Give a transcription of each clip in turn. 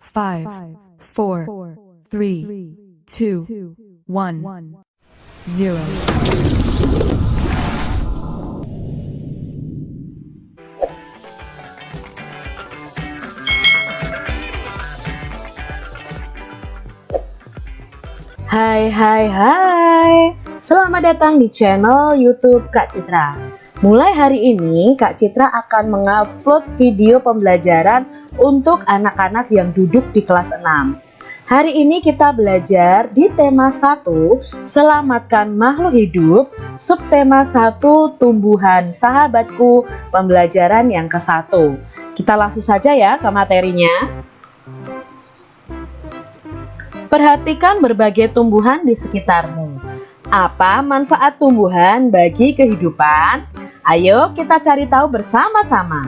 five, four, three, two, one, zero. Hai hai hai Selamat datang di channel youtube Kak Citra Mulai hari ini Kak Citra akan mengupload video pembelajaran untuk anak-anak yang duduk di kelas 6 Hari ini kita belajar di tema 1 Selamatkan makhluk hidup Subtema 1 Tumbuhan sahabatku Pembelajaran yang ke satu Kita langsung saja ya ke materinya Perhatikan berbagai tumbuhan di sekitarmu. Apa manfaat tumbuhan bagi kehidupan? Ayo kita cari tahu bersama-sama.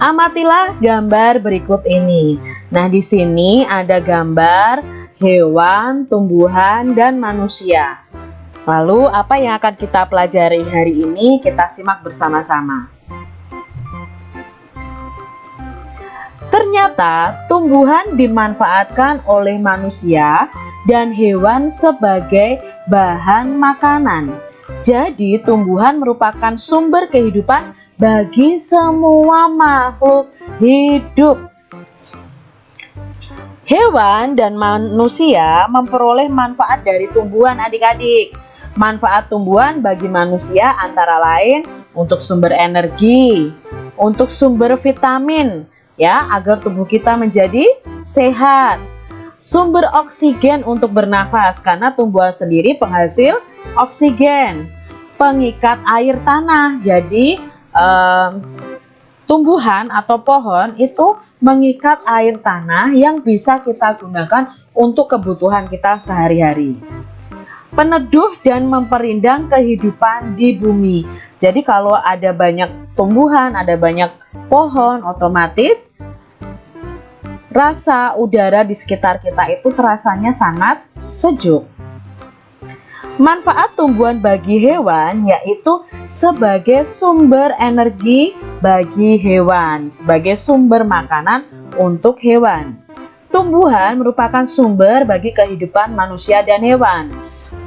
Amatilah gambar berikut ini. Nah, di sini ada gambar hewan, tumbuhan, dan manusia. Lalu, apa yang akan kita pelajari hari ini? Kita simak bersama-sama. Ternyata tumbuhan dimanfaatkan oleh manusia dan hewan sebagai bahan makanan. Jadi tumbuhan merupakan sumber kehidupan bagi semua makhluk hidup. Hewan dan manusia memperoleh manfaat dari tumbuhan adik-adik. Manfaat tumbuhan bagi manusia antara lain untuk sumber energi, untuk sumber vitamin, ya agar tubuh kita menjadi sehat sumber oksigen untuk bernafas karena tumbuhan sendiri penghasil oksigen pengikat air tanah jadi um, tumbuhan atau pohon itu mengikat air tanah yang bisa kita gunakan untuk kebutuhan kita sehari-hari peneduh dan memperindang kehidupan di bumi. Jadi kalau ada banyak tumbuhan, ada banyak pohon, otomatis rasa udara di sekitar kita itu terasanya sangat sejuk. Manfaat tumbuhan bagi hewan yaitu sebagai sumber energi bagi hewan, sebagai sumber makanan untuk hewan. Tumbuhan merupakan sumber bagi kehidupan manusia dan hewan.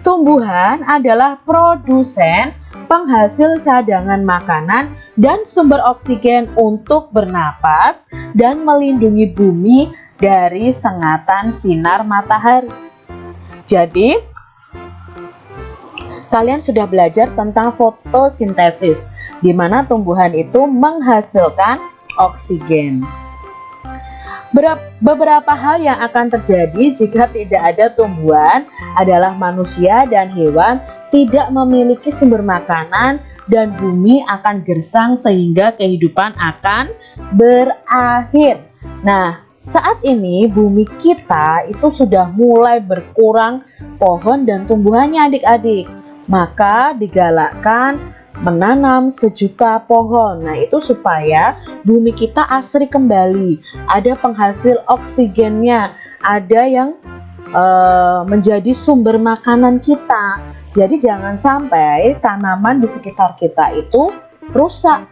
Tumbuhan adalah produsen, penghasil cadangan makanan, dan sumber oksigen untuk bernapas dan melindungi bumi dari sengatan sinar matahari. Jadi, kalian sudah belajar tentang fotosintesis, di mana tumbuhan itu menghasilkan oksigen. Beberapa hal yang akan terjadi jika tidak ada tumbuhan adalah manusia dan hewan tidak memiliki sumber makanan dan bumi akan gersang sehingga kehidupan akan berakhir. Nah, saat ini bumi kita itu sudah mulai berkurang pohon dan tumbuhannya adik-adik. Maka digalakkan menanam sejuta pohon. Nah, itu supaya bumi kita asri kembali, ada penghasil oksigennya, ada yang uh, menjadi sumber makanan kita. Jadi jangan sampai tanaman di sekitar kita itu rusak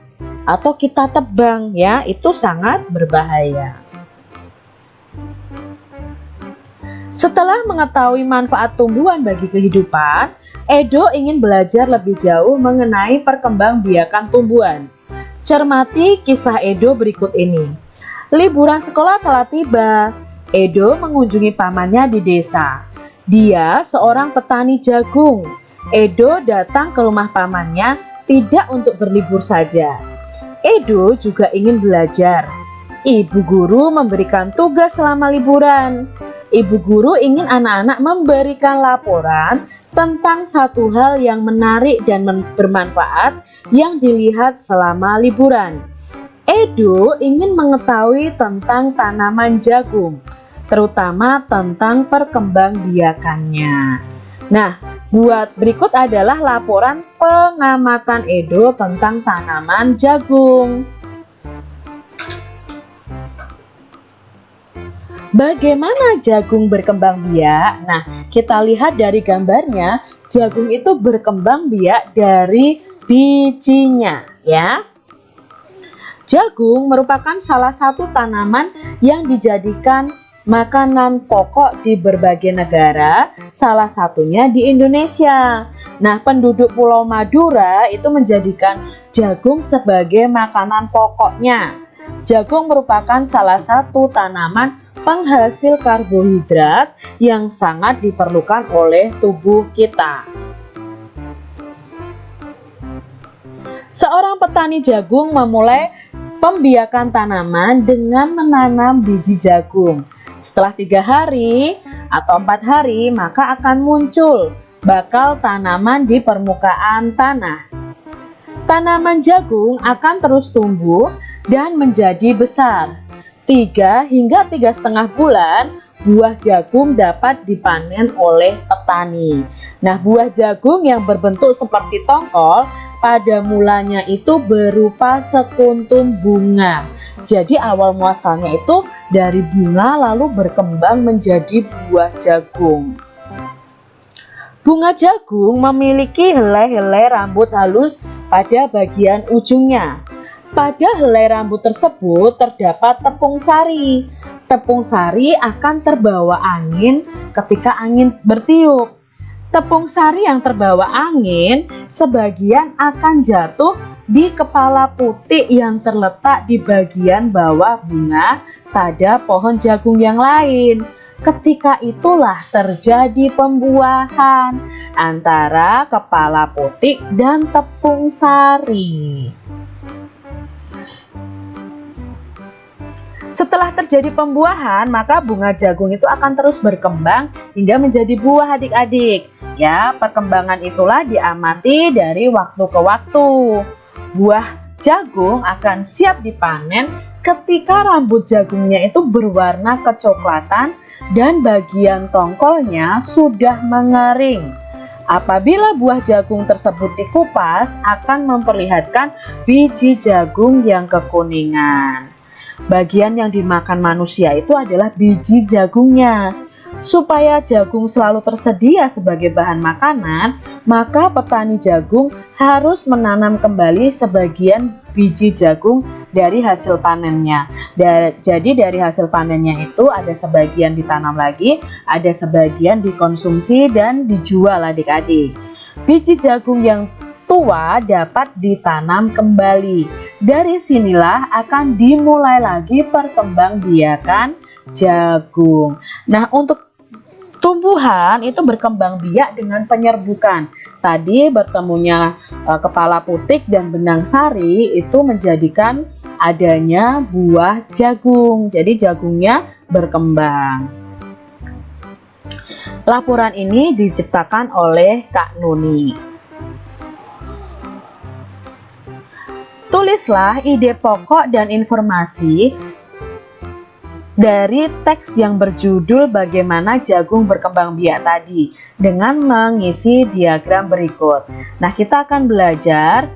atau kita tebang ya, itu sangat berbahaya. Setelah mengetahui manfaat tumbuhan bagi kehidupan, Edo ingin belajar lebih jauh mengenai perkembangbiakan tumbuhan. Cermati kisah Edo berikut ini. Liburan sekolah telah tiba. Edo mengunjungi pamannya di desa. Dia seorang petani jagung. Edo datang ke rumah pamannya tidak untuk berlibur saja. Edo juga ingin belajar. Ibu guru memberikan tugas selama liburan. Ibu guru ingin anak-anak memberikan laporan tentang satu hal yang menarik dan bermanfaat yang dilihat selama liburan. Edo ingin mengetahui tentang tanaman jagung, terutama tentang perkembangbiakannya. Nah, buat berikut adalah laporan pengamatan Edo tentang tanaman jagung. Bagaimana jagung berkembang biak? Nah, kita lihat dari gambarnya, jagung itu berkembang biak dari bijinya, ya. Jagung merupakan salah satu tanaman yang dijadikan makanan pokok di berbagai negara, salah satunya di Indonesia. Nah, penduduk Pulau Madura itu menjadikan jagung sebagai makanan pokoknya. Jagung merupakan salah satu tanaman penghasil karbohidrat yang sangat diperlukan oleh tubuh kita. Seorang petani jagung memulai pembiakan tanaman dengan menanam biji jagung. Setelah tiga hari atau empat hari, maka akan muncul bakal tanaman di permukaan tanah. Tanaman jagung akan terus tumbuh dan menjadi besar. Tiga hingga tiga setengah bulan, buah jagung dapat dipanen oleh petani. Nah, buah jagung yang berbentuk seperti tongkol pada mulanya itu berupa sekuntum bunga. Jadi awal muasalnya itu dari bunga lalu berkembang menjadi buah jagung. Bunga jagung memiliki helai-helai rambut halus pada bagian ujungnya. Pada helai rambut tersebut terdapat tepung sari. Tepung sari akan terbawa angin ketika angin bertiup. Tepung sari yang terbawa angin sebagian akan jatuh di kepala putih yang terletak di bagian bawah bunga pada pohon jagung yang lain. Ketika itulah terjadi pembuahan antara kepala putih dan tepung sari. Setelah terjadi pembuahan, maka bunga jagung itu akan terus berkembang hingga menjadi buah adik-adik. Ya, perkembangan itulah diamati dari waktu ke waktu. Buah jagung akan siap dipanen ketika rambut jagungnya itu berwarna kecoklatan dan bagian tongkolnya sudah mengering. Apabila buah jagung tersebut dikupas akan memperlihatkan biji jagung yang kekuningan. Bagian yang dimakan manusia itu adalah biji jagungnya. Supaya jagung selalu tersedia sebagai bahan makanan, maka petani jagung harus menanam kembali sebagian biji jagung dari hasil panennya. Jadi dari hasil panennya itu ada sebagian ditanam lagi, ada sebagian dikonsumsi dan dijual adik-adik. Biji jagung yang tua dapat ditanam kembali. Dari sinilah akan dimulai lagi perkembangbiakan jagung. Nah, untuk tumbuhan itu berkembang biak dengan penyerbukan. Tadi bertemunya e, kepala putik dan benang sari itu menjadikan adanya buah jagung. Jadi jagungnya berkembang. Laporan ini diciptakan oleh Kak Nuni. Tulislah ide pokok dan informasi dari teks yang berjudul bagaimana jagung berkembang biak tadi dengan mengisi diagram berikut. Nah, kita akan belajar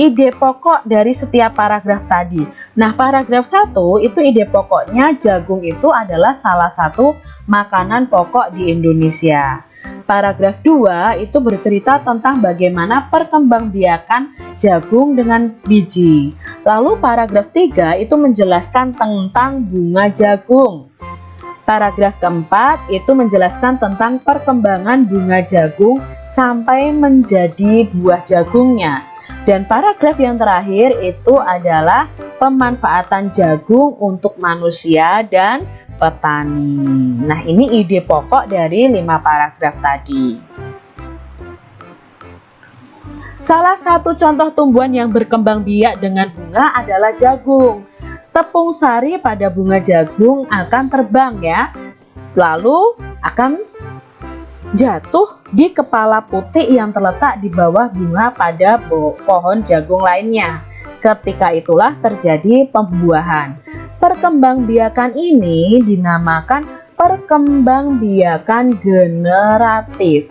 ide pokok dari setiap paragraf tadi. Nah, paragraf 1 itu ide pokoknya jagung itu adalah salah satu makanan pokok di Indonesia. Paragraf 2 itu bercerita tentang bagaimana perkembangbiakan jagung dengan biji. Lalu paragraf 3 itu menjelaskan tentang bunga jagung. Paragraf keempat itu menjelaskan tentang perkembangan bunga jagung sampai menjadi buah jagungnya. Dan paragraf yang terakhir itu adalah pemanfaatan jagung untuk manusia dan petani. Nah, ini ide pokok dari lima paragraf tadi. Salah satu contoh tumbuhan yang berkembang biak dengan bunga adalah jagung. Tepung sari pada bunga jagung akan terbang ya, lalu akan jatuh di kepala putih yang terletak di bawah bunga pada pohon jagung lainnya. Ketika itulah terjadi pembuahan. Perkembangbiakan ini dinamakan perkembangbiakan generatif.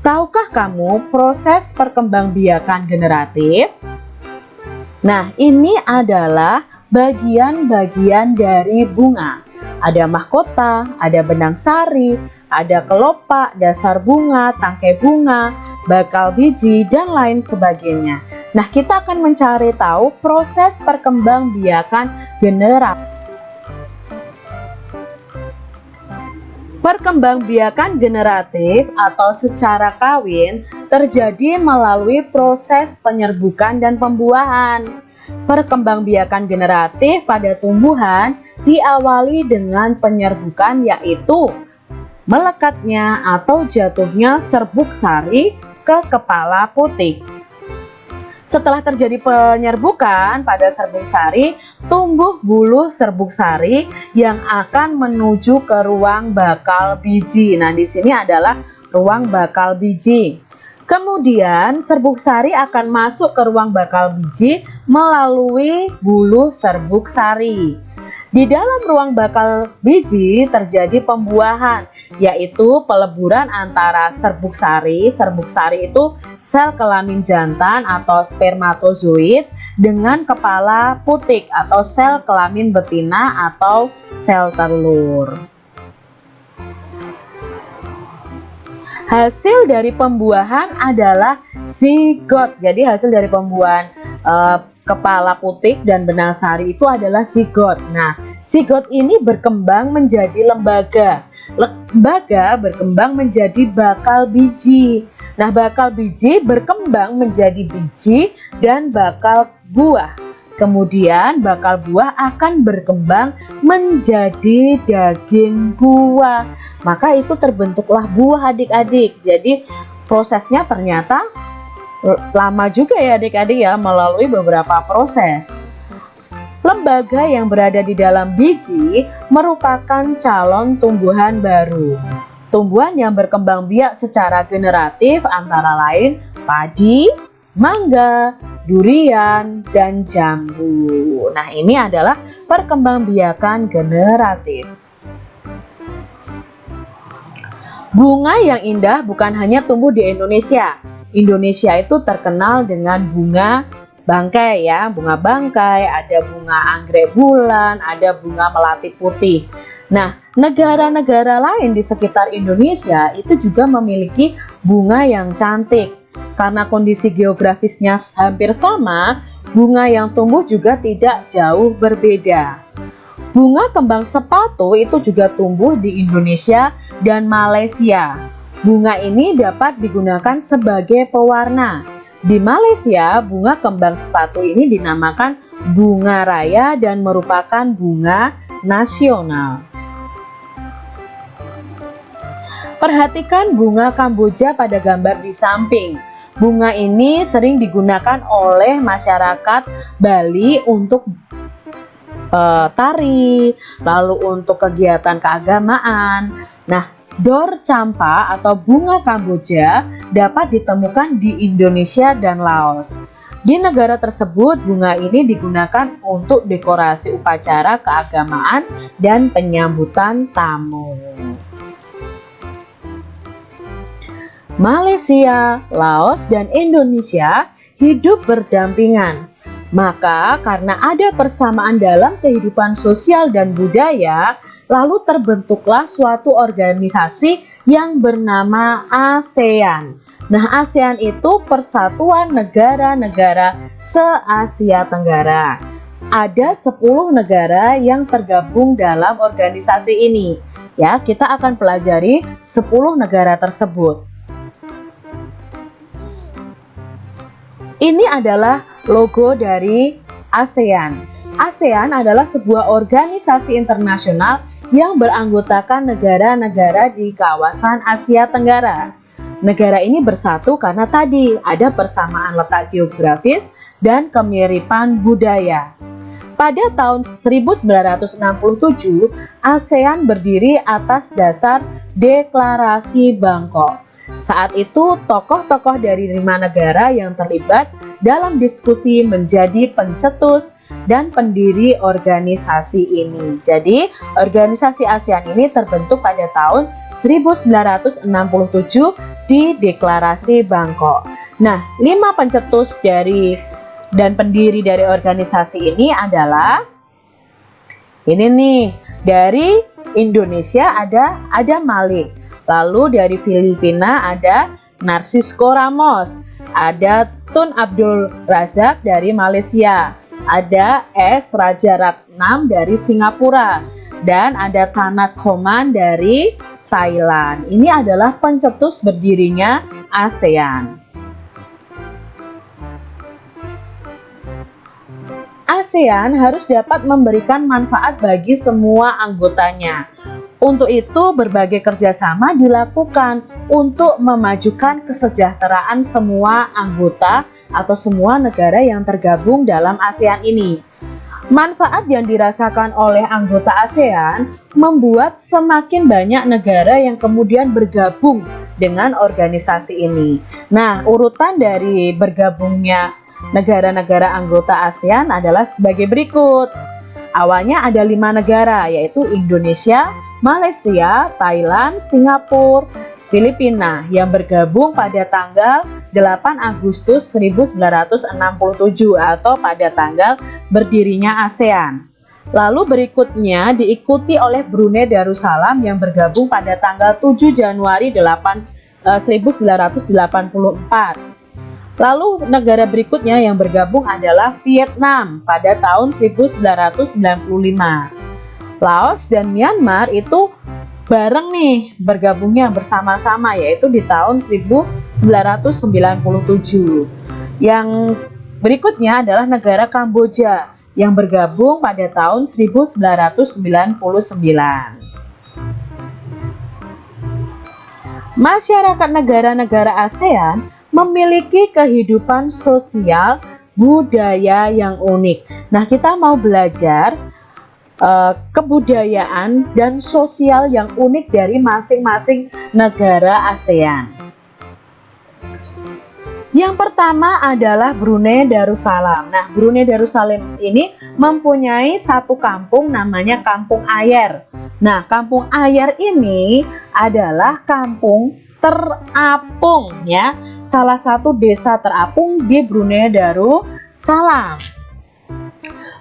Tahukah kamu proses perkembangbiakan generatif? Nah, ini adalah bagian-bagian dari bunga. Ada mahkota, ada benang sari, ada kelopak, dasar bunga, tangkai bunga, bakal biji, dan lain sebagainya. Nah, kita akan mencari tahu proses perkembangbiakan generatif. Perkembangbiakan generatif atau secara kawin terjadi melalui proses penyerbukan dan pembuahan. Perkembangbiakan generatif pada tumbuhan diawali dengan penyerbukan yaitu melekatnya atau jatuhnya serbuk sari ke kepala putik. Setelah terjadi penyerbukan pada serbuk sari, tumbuh bulu serbuk sari yang akan menuju ke ruang bakal biji. Nah, di sini adalah ruang bakal biji. Kemudian serbuk sari akan masuk ke ruang bakal biji melalui bulu serbuk sari. Di dalam ruang bakal biji terjadi pembuahan, yaitu peleburan antara serbuk sari. Serbuk sari itu sel kelamin jantan atau spermatozoid dengan kepala putik atau sel kelamin betina atau sel telur. Hasil dari pembuahan adalah zigot. Jadi hasil dari pembuahan uh, kepala putik dan benang sari itu adalah zigot. Nah, zigot ini berkembang menjadi lembaga. Lembaga berkembang menjadi bakal biji. Nah, bakal biji berkembang menjadi biji dan bakal buah. Kemudian bakal buah akan berkembang menjadi daging buah. Maka itu terbentuklah buah adik-adik. Jadi prosesnya ternyata lama juga ya adik-adik ya melalui beberapa proses. Lembaga yang berada di dalam biji merupakan calon tumbuhan baru. Tumbuhan yang berkembang biak secara generatif antara lain padi, mangga, durian, dan jambu. Nah ini adalah perkembangbiakan generatif. Bunga yang indah bukan hanya tumbuh di Indonesia, Indonesia itu terkenal dengan bunga bangkai ya, bunga bangkai, ada bunga anggrek bulan, ada bunga melati putih. Nah, negara-negara lain di sekitar Indonesia itu juga memiliki bunga yang cantik. Karena kondisi geografisnya hampir sama, bunga yang tumbuh juga tidak jauh berbeda. Bunga kembang sepatu itu juga tumbuh di Indonesia dan Malaysia. Bunga ini dapat digunakan sebagai pewarna. Di Malaysia, bunga kembang sepatu ini dinamakan bunga raya dan merupakan bunga nasional. Perhatikan bunga Kamboja pada gambar di samping. Bunga ini sering digunakan oleh masyarakat Bali untuk uh, tari, lalu untuk kegiatan keagamaan. Nah, Dor campa atau bunga Kamboja dapat ditemukan di Indonesia dan Laos. Di negara tersebut, bunga ini digunakan untuk dekorasi upacara keagamaan dan penyambutan tamu. Malaysia, Laos, dan Indonesia hidup berdampingan. Maka karena ada persamaan dalam kehidupan sosial dan budaya, lalu terbentuklah suatu organisasi yang bernama ASEAN. Nah, ASEAN itu persatuan negara-negara se-Asia Tenggara. Ada 10 negara yang tergabung dalam organisasi ini. Ya, kita akan pelajari 10 negara tersebut. Ini adalah logo dari ASEAN. ASEAN adalah sebuah organisasi internasional yang beranggotakan negara-negara di kawasan Asia Tenggara. Negara ini bersatu karena tadi ada persamaan letak geografis dan kemiripan budaya. Pada tahun 1967, ASEAN berdiri atas dasar Deklarasi Bangkok. Saat itu, tokoh-tokoh dari lima negara yang terlibat dalam diskusi menjadi pencetus dan pendiri organisasi ini. Jadi, organisasi ASEAN ini terbentuk pada tahun 1967 di Deklarasi Bangkok. Nah, lima pencetus dari dan pendiri dari organisasi ini adalah Ini nih, dari Indonesia ada ada Malik. Lalu dari Filipina ada Narcisco Ramos. Ada Tun Abdul Razak dari Malaysia. Ada S Raja Ratnam dari Singapura. Dan ada Tanat Koman dari Thailand. Ini adalah pencetus berdirinya ASEAN. ASEAN harus dapat memberikan manfaat bagi semua anggotanya. Untuk itu, berbagai kerjasama dilakukan untuk memajukan kesejahteraan semua anggota atau semua negara yang tergabung dalam ASEAN ini. Manfaat yang dirasakan oleh anggota ASEAN membuat semakin banyak negara yang kemudian bergabung dengan organisasi ini. Nah, urutan dari bergabungnya negara-negara anggota ASEAN adalah sebagai berikut. Awalnya ada lima negara, yaitu Indonesia, Malaysia, Thailand, Singapura, Filipina yang bergabung pada tanggal 8 Agustus 1967 atau pada tanggal berdirinya ASEAN. Lalu berikutnya diikuti oleh Brunei Darussalam yang bergabung pada tanggal 7 Januari 8, 1984. Eh, Lalu negara berikutnya yang bergabung adalah Vietnam pada tahun 1995. Laos dan Myanmar itu bareng nih bergabungnya bersama-sama yaitu di tahun 1997 yang berikutnya adalah negara Kamboja yang bergabung pada tahun 1999 Masyarakat negara-negara ASEAN memiliki kehidupan sosial budaya yang unik. Nah kita mau belajar uh, kebudayaan dan sosial yang unik dari masing-masing negara ASEAN. Yang pertama adalah Brunei Darussalam. Nah, Brunei Darussalam ini mempunyai satu kampung namanya Kampung Ayer. Nah, Kampung Ayer ini adalah kampung terapung ya, salah satu desa terapung di Brunei Darussalam.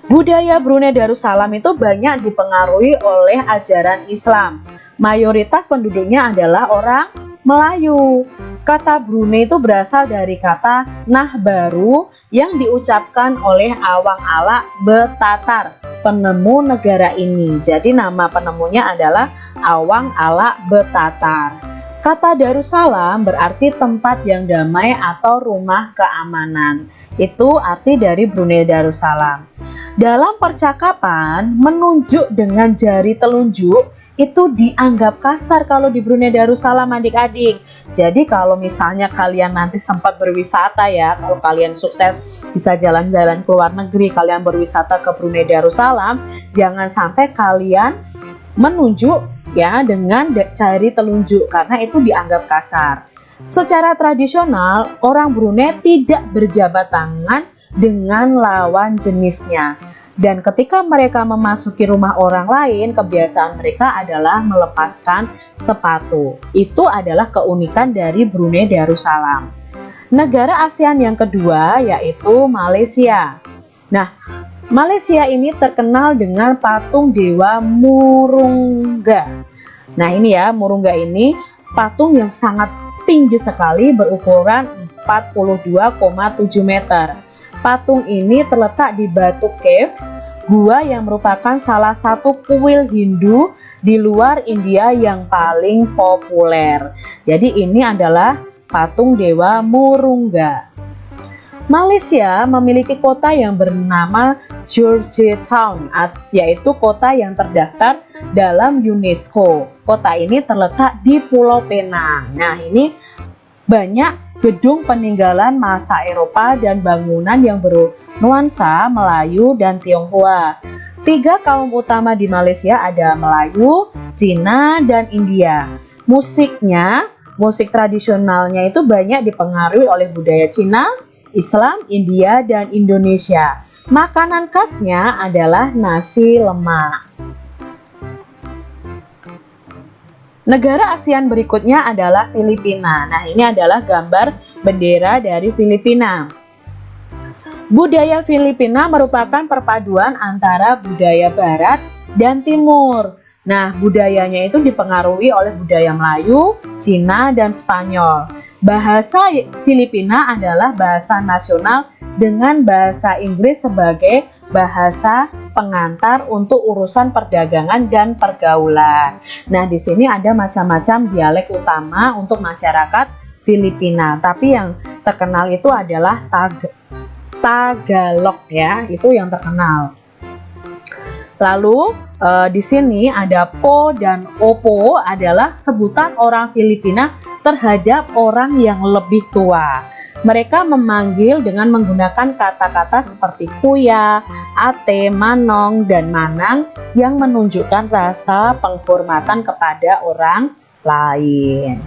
Budaya Brunei Darussalam itu banyak dipengaruhi oleh ajaran Islam. Mayoritas penduduknya adalah orang Melayu. Kata Brunei itu berasal dari kata nah baru yang diucapkan oleh Awang Ala Betatar, penemu negara ini. Jadi nama penemunya adalah Awang Ala Betatar. Kata Darussalam berarti tempat yang damai atau rumah keamanan. Itu arti dari Brunei Darussalam. Dalam percakapan, menunjuk dengan jari telunjuk itu dianggap kasar kalau di Brunei Darussalam adik-adik. Jadi kalau misalnya kalian nanti sempat berwisata ya, kalau kalian sukses bisa jalan-jalan ke luar negeri, kalian berwisata ke Brunei Darussalam, jangan sampai kalian menunjuk ya dengan jari telunjuk karena itu dianggap kasar. Secara tradisional, orang Brunei tidak berjabat tangan dengan lawan jenisnya. Dan ketika mereka memasuki rumah orang lain, kebiasaan mereka adalah melepaskan sepatu. Itu adalah keunikan dari Brunei Darussalam. Negara ASEAN yang kedua yaitu Malaysia. Nah, Malaysia ini terkenal dengan patung dewa Murungga. Nah, ini ya, Murungga ini patung yang sangat tinggi sekali berukuran 42,7 meter. Patung ini terletak di Batu Caves, gua yang merupakan salah satu kuil Hindu di luar India yang paling populer. Jadi ini adalah patung Dewa Murungga. Malaysia memiliki kota yang bernama Georgetown, yaitu kota yang terdaftar dalam UNESCO. Kota ini terletak di Pulau Penang. Nah, ini banyak gedung peninggalan masa Eropa dan bangunan yang bernuansa Melayu dan Tionghoa. Tiga kaum utama di Malaysia ada Melayu, Cina, dan India. Musiknya, musik tradisionalnya itu banyak dipengaruhi oleh budaya Cina, Islam, India, dan Indonesia. Makanan khasnya adalah nasi lemak. Negara ASEAN berikutnya adalah Filipina. Nah, ini adalah gambar bendera dari Filipina. Budaya Filipina merupakan perpaduan antara budaya barat dan Timur. Nah, budayanya itu dipengaruhi oleh budaya Melayu, Cina, dan Spanyol. Bahasa Filipina adalah bahasa nasional dengan bahasa Inggris sebagai bahasa pengantar untuk urusan perdagangan dan pergaulan. Nah, di sini ada macam-macam dialek utama untuk masyarakat Filipina, tapi yang terkenal itu adalah Tag Tagalog ya, itu yang terkenal. Lalu uh, di sini ada po dan opo adalah sebutan orang Filipina terhadap orang yang lebih tua. Mereka memanggil dengan menggunakan kata-kata seperti kuya, ate, manong, dan manang yang menunjukkan rasa penghormatan kepada orang lain.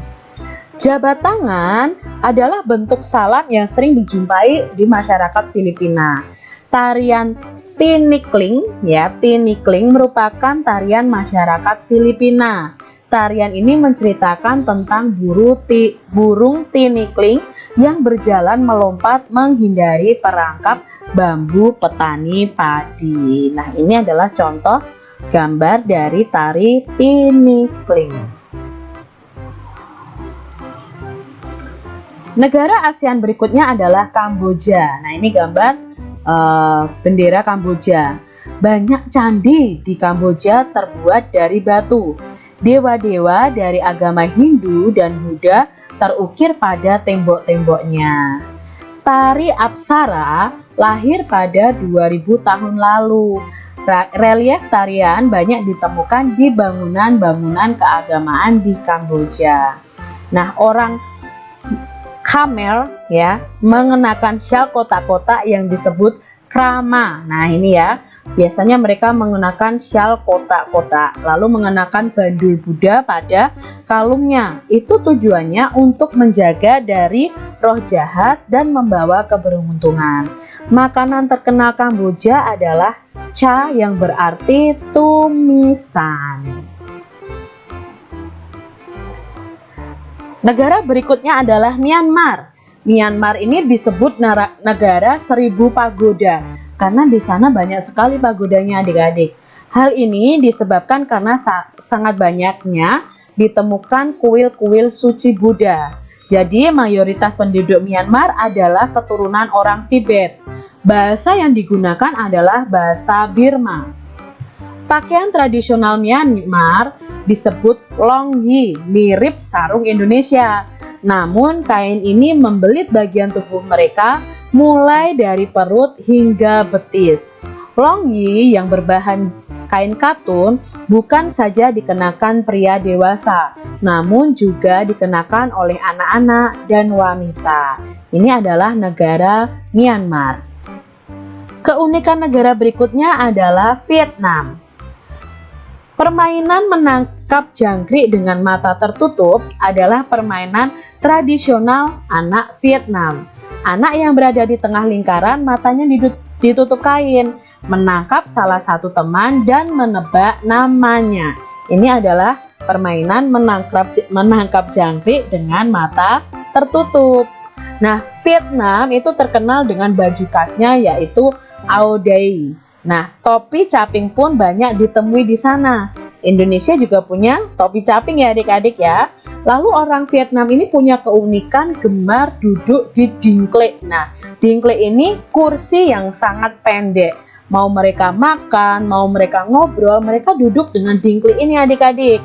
Jabat tangan adalah bentuk salam yang sering dijumpai di masyarakat Filipina. Tarian Tinikling ya, tinikling merupakan tarian masyarakat Filipina. Tarian ini menceritakan tentang burung tinikling yang berjalan melompat menghindari perangkap bambu petani padi. Nah, ini adalah contoh gambar dari tari tinikling. Negara ASEAN berikutnya adalah Kamboja. Nah, ini gambar uh, bendera Kamboja. Banyak candi di Kamboja terbuat dari batu. Dewa-dewa dari agama Hindu dan Buddha terukir pada tembok-temboknya. Tari Apsara lahir pada 2000 tahun lalu. Relief tarian banyak ditemukan di bangunan-bangunan keagamaan di Kamboja. Nah, orang Khmer ya mengenakan syal kotak-kotak yang disebut krama. Nah ini ya biasanya mereka mengenakan syal kotak-kotak lalu mengenakan bandul Buddha pada kalungnya. Itu tujuannya untuk menjaga dari roh jahat dan membawa keberuntungan. Makanan terkenal Kamboja adalah cha yang berarti tumisan. Negara berikutnya adalah Myanmar. Myanmar ini disebut negara seribu pagoda karena di sana banyak sekali pagodanya adik-adik. Hal ini disebabkan karena sangat banyaknya ditemukan kuil-kuil suci Buddha. Jadi mayoritas penduduk Myanmar adalah keturunan orang Tibet. Bahasa yang digunakan adalah bahasa Birma. Pakaian tradisional Myanmar disebut long yi, mirip sarung Indonesia. Namun kain ini membelit bagian tubuh mereka mulai dari perut hingga betis. Long yi yang berbahan kain katun bukan saja dikenakan pria dewasa, namun juga dikenakan oleh anak-anak dan wanita. Ini adalah negara Myanmar. Keunikan negara berikutnya adalah Vietnam. Permainan menangkap jangkrik dengan mata tertutup adalah permainan tradisional anak Vietnam. Anak yang berada di tengah lingkaran matanya ditutup kain, menangkap salah satu teman dan menebak namanya. Ini adalah permainan menangkap menangkap jangkrik dengan mata tertutup. Nah, Vietnam itu terkenal dengan baju khasnya yaitu Ao Dai. Nah, topi caping pun banyak ditemui di sana. Indonesia juga punya topi caping ya adik-adik ya. Lalu orang Vietnam ini punya keunikan gemar duduk di dingklek. Nah, dingklek ini kursi yang sangat pendek. Mau mereka makan, mau mereka ngobrol, mereka duduk dengan dingklek ini adik-adik.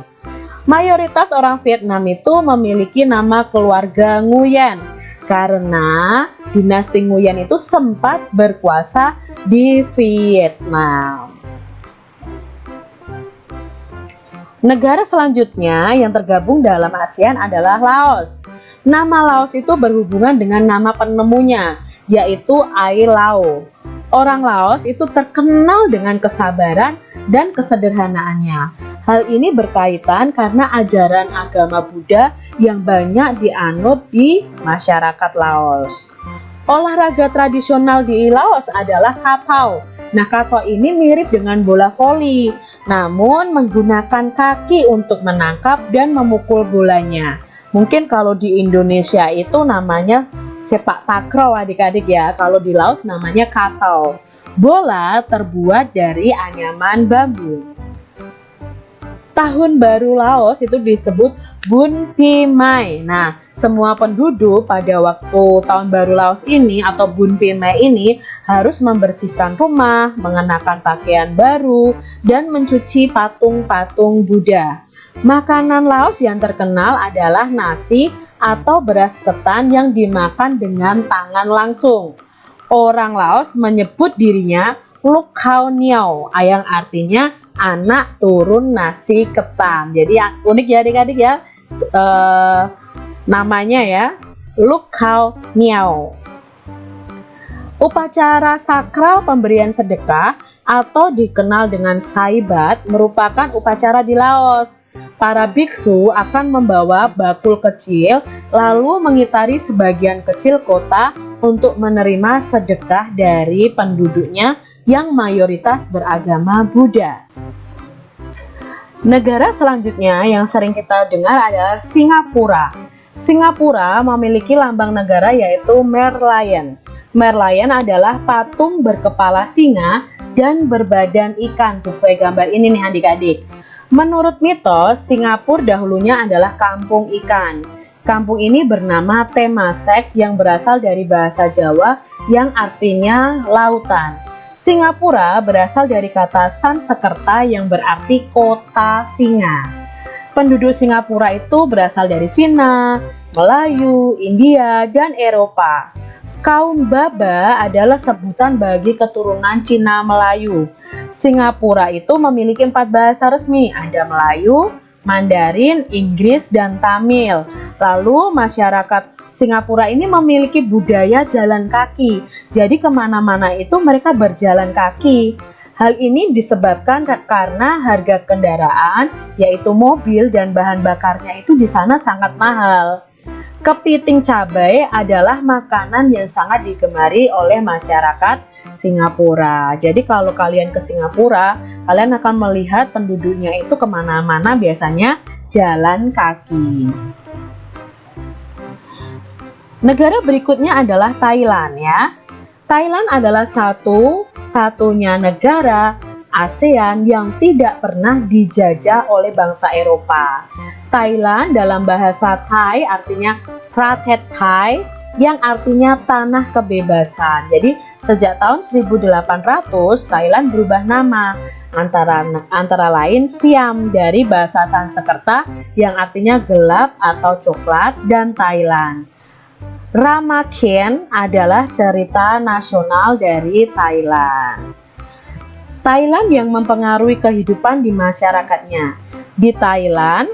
Mayoritas orang Vietnam itu memiliki nama keluarga Nguyen karena dinasti Nguyen itu sempat berkuasa di Vietnam. Negara selanjutnya yang tergabung dalam ASEAN adalah Laos. Nama Laos itu berhubungan dengan nama penemunya, yaitu Ai Lao. Orang Laos itu terkenal dengan kesabaran dan kesederhanaannya. Hal ini berkaitan karena ajaran agama Buddha yang banyak dianut di masyarakat Laos. Olahraga tradisional di Laos adalah katau. Nah, katau ini mirip dengan bola voli, namun menggunakan kaki untuk menangkap dan memukul bolanya. Mungkin kalau di Indonesia itu namanya sepak takraw adik-adik ya. Kalau di Laos namanya katau. Bola terbuat dari anyaman bambu. Tahun baru Laos itu disebut Bun Pi Mai. Nah, semua penduduk pada waktu tahun baru Laos ini atau Bun Pi Mai ini harus membersihkan rumah, mengenakan pakaian baru, dan mencuci patung-patung Buddha. Makanan Laos yang terkenal adalah nasi atau beras ketan yang dimakan dengan tangan langsung. Orang Laos menyebut dirinya Luk Khao Niao yang artinya anak turun nasi ketan. Jadi unik ya adik-adik ya. E, namanya ya Luk Khao Niao. Upacara sakral pemberian sedekah atau dikenal dengan saibat merupakan upacara di Laos. Para biksu akan membawa bakul kecil lalu mengitari sebagian kecil kota untuk menerima sedekah dari penduduknya yang mayoritas beragama Buddha. Negara selanjutnya yang sering kita dengar adalah Singapura. Singapura memiliki lambang negara yaitu Merlion. Merlion adalah patung berkepala singa dan berbadan ikan sesuai gambar ini nih adik-adik. Menurut mitos, Singapura dahulunya adalah kampung ikan. Kampung ini bernama Temasek yang berasal dari bahasa Jawa yang artinya lautan. Singapura berasal dari kata Sansekerta yang berarti kota singa. Penduduk Singapura itu berasal dari Cina, Melayu, India, dan Eropa. Kaum Baba adalah sebutan bagi keturunan Cina Melayu. Singapura itu memiliki empat bahasa resmi, ada Melayu, Mandarin, Inggris, dan Tamil. Lalu masyarakat Singapura ini memiliki budaya jalan kaki. Jadi ke mana-mana itu mereka berjalan kaki. Hal ini disebabkan karena harga kendaraan, yaitu mobil dan bahan bakarnya itu di sana sangat mahal. Kepiting cabai adalah makanan yang sangat digemari oleh masyarakat Singapura. Jadi kalau kalian ke Singapura, kalian akan melihat penduduknya itu ke mana-mana biasanya jalan kaki. Negara berikutnya adalah Thailand ya. Thailand adalah satu-satunya negara ASEAN yang tidak pernah dijajah oleh bangsa Eropa. Thailand dalam bahasa Thai artinya Pratet Thai yang artinya tanah kebebasan. Jadi sejak tahun 1800 Thailand berubah nama antara antara lain Siam dari bahasa Sanskerta yang artinya gelap atau coklat dan Thailand. Ramaken adalah cerita nasional dari Thailand. Thailand yang mempengaruhi kehidupan di masyarakatnya. Di Thailand,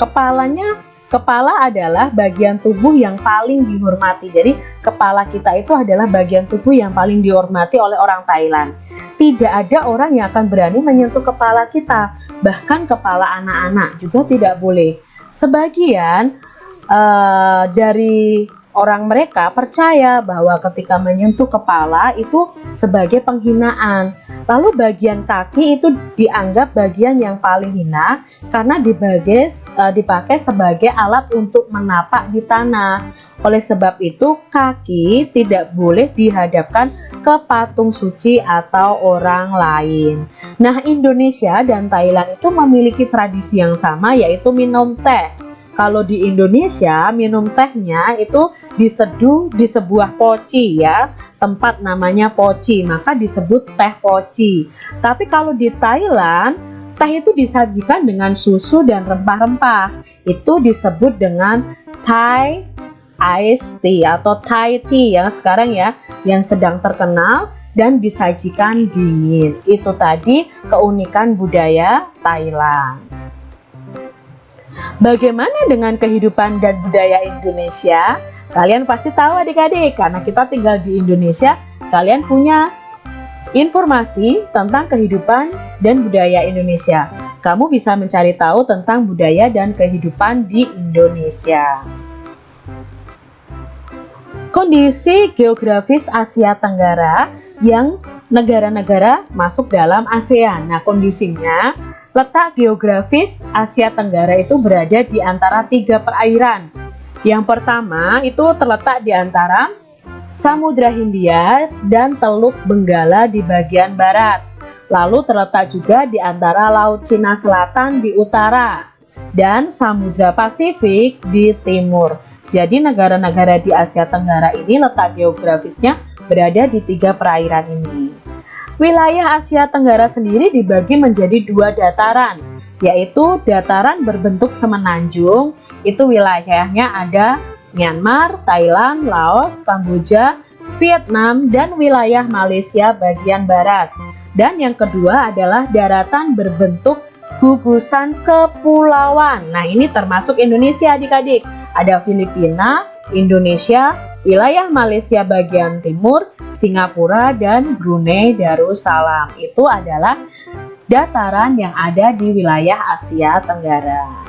kepalanya kepala adalah bagian tubuh yang paling dihormati. Jadi, kepala kita itu adalah bagian tubuh yang paling dihormati oleh orang Thailand. Tidak ada orang yang akan berani menyentuh kepala kita, bahkan kepala anak-anak juga tidak boleh. Sebagian uh, dari orang mereka percaya bahwa ketika menyentuh kepala itu sebagai penghinaan. Lalu bagian kaki itu dianggap bagian yang paling hina karena dibagai, uh, dipakai sebagai alat untuk menapak di tanah. Oleh sebab itu kaki tidak boleh dihadapkan ke patung suci atau orang lain. Nah Indonesia dan Thailand itu memiliki tradisi yang sama yaitu minum teh. Kalau di Indonesia minum tehnya itu diseduh di sebuah poci ya, tempat namanya poci, maka disebut teh poci. Tapi kalau di Thailand, teh itu disajikan dengan susu dan rempah-rempah. Itu disebut dengan Thai iced tea atau Thai tea yang sekarang ya, yang sedang terkenal dan disajikan dingin. Itu tadi keunikan budaya Thailand. Bagaimana dengan kehidupan dan budaya Indonesia? Kalian pasti tahu adik-adik, karena kita tinggal di Indonesia, kalian punya informasi tentang kehidupan dan budaya Indonesia. Kamu bisa mencari tahu tentang budaya dan kehidupan di Indonesia. Kondisi geografis Asia Tenggara yang negara-negara masuk dalam ASEAN. Nah, kondisinya Letak geografis Asia Tenggara itu berada di antara tiga perairan. Yang pertama itu terletak di antara Samudra Hindia dan Teluk Benggala di bagian barat. lalu terletak juga di antara Laut Cina Selatan di utara dan Samudra Pasifik di timur. Jadi negara-negara di Asia Tenggara ini letak geografisnya berada di tiga perairan ini. Wilayah Asia Tenggara sendiri dibagi menjadi dua dataran, yaitu dataran berbentuk semenanjung, itu wilayahnya ada Myanmar, Thailand, Laos, Kamboja, Vietnam, dan wilayah Malaysia bagian barat. Dan yang kedua adalah daratan berbentuk gugusan kepulauan. Nah, ini termasuk Indonesia adik-adik. Ada Filipina, Indonesia, wilayah Malaysia bagian timur, Singapura, dan Brunei Darussalam. Itu adalah dataran yang ada di wilayah Asia Tenggara.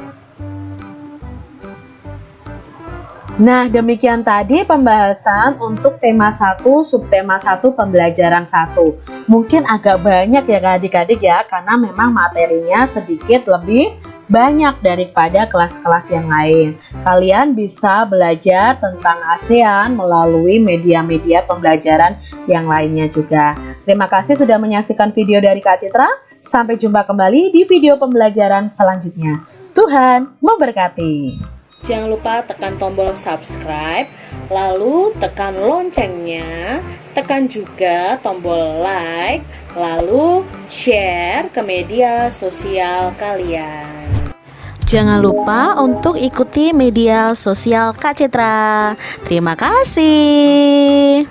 Nah, demikian tadi pembahasan untuk tema 1, subtema 1, pembelajaran 1. Mungkin agak banyak ya adik-adik ya, karena memang materinya sedikit lebih banyak daripada kelas-kelas yang lain. Kalian bisa belajar tentang ASEAN melalui media-media pembelajaran yang lainnya juga. Terima kasih sudah menyaksikan video dari Kak Citra. Sampai jumpa kembali di video pembelajaran selanjutnya. Tuhan memberkati. Jangan lupa tekan tombol subscribe, lalu tekan loncengnya, tekan juga tombol like, lalu share ke media sosial kalian. Jangan lupa untuk ikuti media sosial Kak Citra. Terima kasih.